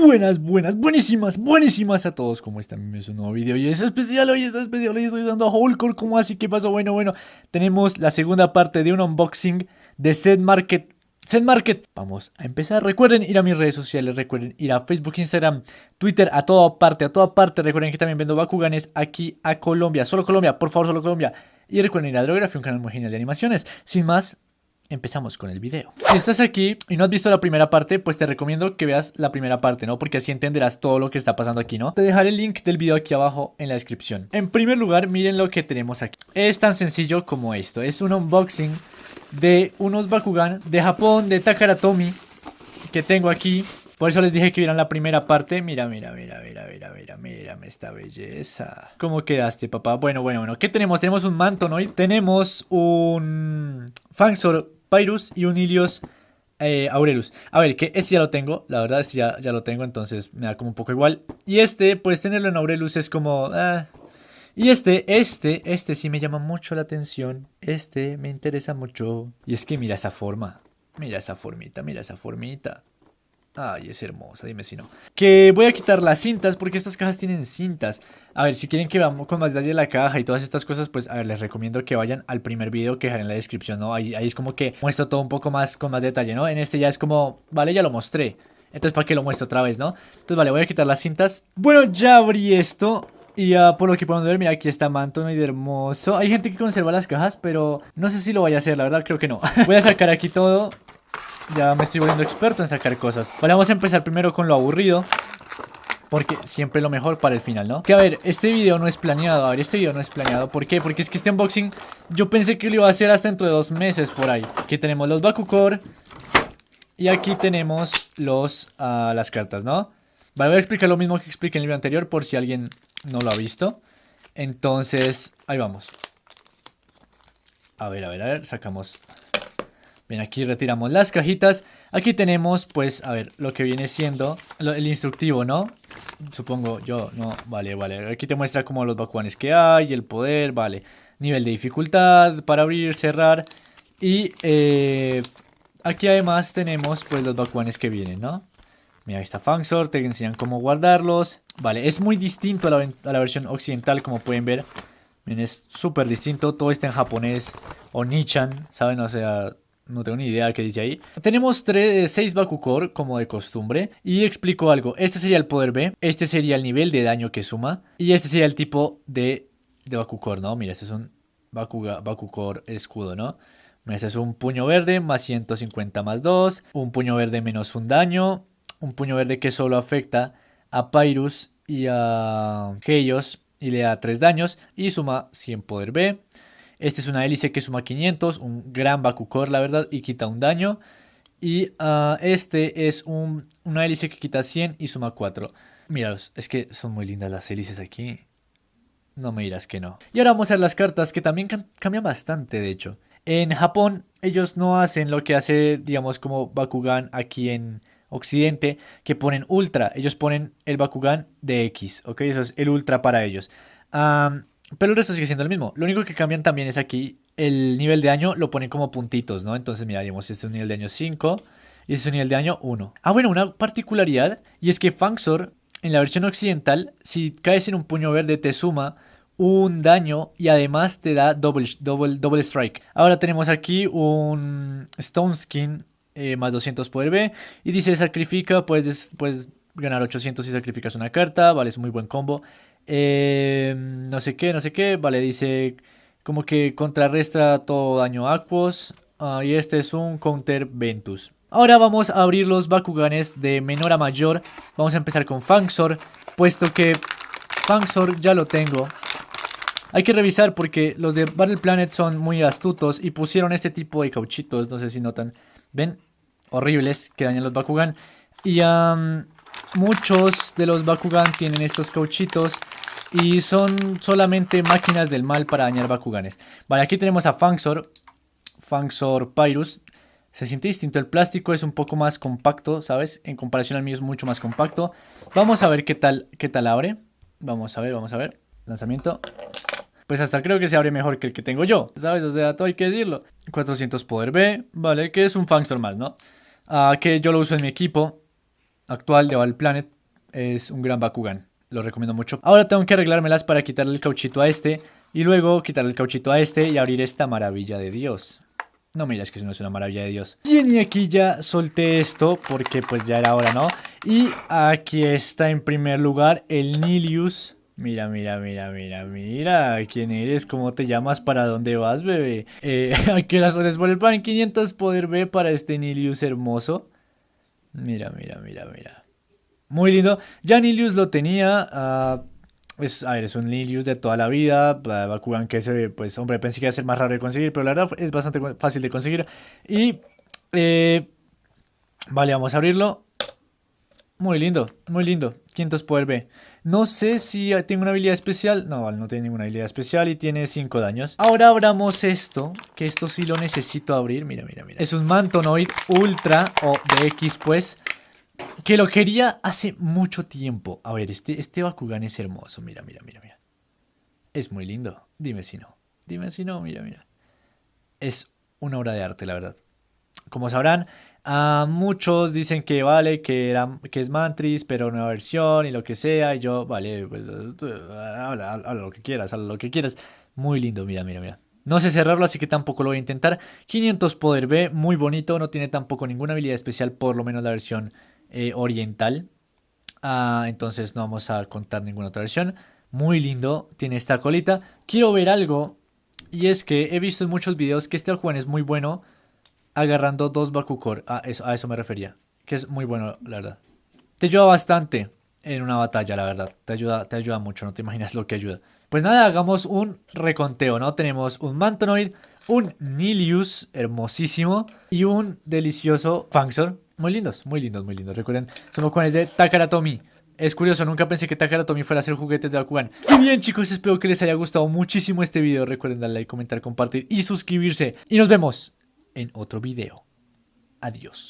Buenas, buenas, buenísimas, buenísimas a todos. ¿Cómo están? Es un nuevo video y es especial hoy, es especial hoy. Estoy dando a Hulkor. ¿Cómo así? ¿Qué pasó? Bueno, bueno. Tenemos la segunda parte de un unboxing de Set Market. Set Market. Vamos a empezar. Recuerden ir a mis redes sociales. Recuerden ir a Facebook, Instagram, Twitter, a toda parte, a toda parte. Recuerden que también vendo Bakuganes aquí a Colombia. Solo Colombia, por favor, solo Colombia. Y recuerden ir a Drography, un canal muy genial de animaciones. Sin más, empezamos con el video. Si estás aquí y no has visto la primera parte, pues te recomiendo que veas la primera parte, ¿no? Porque así entenderás todo lo que está pasando aquí, ¿no? Te dejaré el link del video aquí abajo en la descripción. En primer lugar, miren lo que tenemos aquí. Es tan sencillo como esto. Es un unboxing de unos Bakugan de Japón, de Takaratomi, que tengo aquí. Por eso les dije que vieran la primera parte. Mira, mira, mira, mira, mira, mira, mira, esta belleza. ¿Cómo quedaste, papá? Bueno, bueno, bueno. ¿Qué tenemos? Tenemos un manto, ¿no? Y tenemos un Fangsor Pyrus y un Ilios eh, Aurelus. A ver, que este ya lo tengo, la verdad este ya, ya lo tengo, entonces me da como un poco igual. Y este, pues tenerlo en Aurelus es como... Ah. Y este, este, este sí me llama mucho la atención. Este me interesa mucho. Y es que mira esa forma. Mira esa formita, mira esa formita. Ay, es hermosa, dime si no. Que voy a quitar las cintas porque estas cajas tienen cintas. A ver, si quieren que veamos con más detalle la caja y todas estas cosas, pues a ver, les recomiendo que vayan al primer video que dejaré en la descripción, ¿no? Ahí, es como que muestro todo un poco más con más detalle, ¿no? En este ya es como, vale, ya lo mostré. Entonces, ¿para qué lo muestro otra vez, no? Entonces, vale, voy a quitar las cintas. Bueno, ya abrí esto. Y uh, por lo que pueden ver, mira, aquí está Manto, muy hermoso. Hay gente que conserva las cajas, pero no sé si lo vaya a hacer, la verdad creo que no. voy a sacar aquí todo ya me estoy volviendo experto en sacar cosas. Vale, vamos a empezar primero con lo aburrido. Porque siempre lo mejor para el final, ¿no? Que a ver, este video no es planeado A ver, este video no es planeado ¿Por qué? Porque es que este unboxing Yo pensé que lo iba a hacer hasta dentro de dos meses por ahí Aquí tenemos los Bakukor Y aquí tenemos los uh, las cartas, ¿no? Vale, voy a explicar lo mismo que expliqué en el video anterior Por si alguien no lo ha visto Entonces, ahí vamos A ver, a ver, a ver Sacamos Bien, aquí retiramos las cajitas. Aquí tenemos, pues, a ver, lo que viene siendo el instructivo, ¿no? Supongo yo, no, vale, vale. Aquí te muestra como los Bakuanes que hay, el poder, vale. Nivel de dificultad para abrir, cerrar. Y eh, aquí además tenemos, pues, los Bakuanes que vienen, ¿no? Mira, ahí está Fangsor, te enseñan cómo guardarlos. Vale, es muy distinto a la, a la versión occidental, como pueden ver. Miren, es súper distinto. Todo está en japonés o Nichan, ¿saben? O sea, no tengo ni idea qué dice ahí. Tenemos 6 eh, Bakukor, como de cocostumbre. Y explico algo. Este sería el poder B. Este sería el nivel de daño que suma. Y este sería el tipo de, de Bakukor, ¿no? Mira, este es un Bakuga, Bakukor escudo, ¿no? Este es un puño verde más 150 más 2. Un puño verde menos un daño. Un puño verde que solo afecta a Pyrus y a Heios y le da 3 daños. Y suma 100 poder B. Este es una hélice que suma 500, un gran Bakukor la verdad y quita un daño. Y ah, este es un, una hélice que quita 100 y suma 4. Míralos, es que son muy lindas las hélices aquí. No me dirás que no. Y ahora vamos a ver las cartas que también cambian bastante de hecho. En Japón ellos no hacen lo que hace digamos como Bakugan aquí en Occidente que ponen Ultra. Ellos ponen el Bakugan de X, ¿ok? Eso es el Ultra para ellos. Pero el resto sigue siendo el mismo. Lo único que cambian también es aquí el nivel de daño lo ponen como puntitos, ¿no? Entonces, mira, digamos, este es un nivel de daño 5 y este es un nivel de daño 1. Ah, bueno, una particularidad y es que Fangsor en la versión occidental, si caes en un puño verde te suma un daño y además te da double, double, double strike. Ahora tenemos aquí un Stone Skin eh, más 200 poder B y dice sacrifica, puedes, puedes ganar 800 si sacrificas una carta, vale, es muy buen combo. Eh, no sé qué, no sé qué. Vale, dice como que contrarresta todo daño Aquos. Ah, y este es un Counter Ventus. Ahora vamos a abrir los Bakuganes de menor a mayor. Vamos a empezar con Fangsor, puesto que Fangsor ya lo tengo. Hay que revisar porque los de Battle Planet son muy astutos y pusieron este tipo de cauchitos, no sé si notan. ¿Ven? Horribles que dañan los Bakugan. Y muchos de los Bakugan tienen estos cauchitos y son solamente máquinas del mal para dañar Bakuganes. Vale, aquí tenemos a Fangsor, Fangsor Pyrus. Se siente distinto, el plástico es un poco más compacto, ¿sabes? En comparación al mío es mucho más compacto. Vamos a ver qué tal, qué tal abre. Vamos a ver, vamos a ver. Lanzamiento. Pues hasta creo que se abre mejor que el que tengo yo, ¿sabes? O sea, todo hay que decirlo. 400 poder B, vale, que es un Fangsor más, ¿no? Ah, que yo lo uso en mi equipo. actual de Battle Planet es un gran Bakugan. Lo recomiendo mucho. Ahora tengo que arreglármelas para quitarle el cauchito a este. Y luego quitarle el cauchito a este y abrir esta maravilla de Dios. No miras que eso no es una maravilla de Dios. Bien, y aquí ya solté esto porque pues ya era hora, ¿no? Y aquí está en primer lugar el Nilius. Mira, mira, mira, mira, mira. ¿Quién eres? ¿Cómo te llamas? ¿Para dónde vas, bebé? Eh, ¿A las horas por el pan? 500 poder B para este Nilius hermoso. Mira, mira, mira, mira. Muy lindo. Ya Nilius lo tenía. Uh, es, a ver, es un Nilius de toda la vida. Bakugan que se pues, hombre, pensé que iba a ser más raro de conseguir, pero la verdad es bastante fácil de conseguir. Y, eh, vale, vamos a abrirlo. Muy lindo, muy lindo. 500 poder B. No sé si tiene una habilidad especial. No, no tiene ninguna habilidad especial y tiene 5 daños. Ahora abramos esto, que esto sí lo necesito abrir. Mira, mira, mira. Es un Mantonoid Ultra o de X, pues. Que lo quería hace mucho tiempo. A ver, este, este Bakugan es hermoso. Mira, mira, mira, mira. Es muy lindo. Dime si no. Dime si no, mira, mira. Es una obra de arte, la verdad. Como sabrán, muchos dicen que vale, que, era, que es Mantris, pero nueva versión y lo que sea. Y yo, vale, pues habla, habla lo que quieras, habla lo que quieras. Muy lindo, mira, mira, mira. No sé cerrarlo, así que tampoco lo voy a intentar. 500 poder B, muy bonito. No tiene tampoco ninguna habilidad especial, por lo menos la versión eh, oriental. Ah, entonces no vamos a contar ninguna otra versión. Muy lindo, tiene esta colita. Quiero ver algo, y es que he visto en muchos videos que este Aljuan es muy bueno agarrando dos Bakukor. A eso, a eso me refería, que es muy bueno, la verdad. Te ayuda bastante en una batalla, la verdad. Te ayuda, te ayuda mucho, no te imaginas lo que ayuda. Pues nada, hagamos un reconteo, ¿no? Tenemos un Mantonoid, un Nilius hermosísimo y un delicioso Fangzor muy lindos, muy lindos, muy lindos. Recuerden, son los de Takaratomi. Es curioso, nunca pensé que Takaratomi fuera a hacer juguetes de Bakugan. Y bien chicos, espero que les haya gustado muchísimo este video. Recuerden darle like, comentar, compartir y suscribirse. Y nos vemos en otro video. Adiós.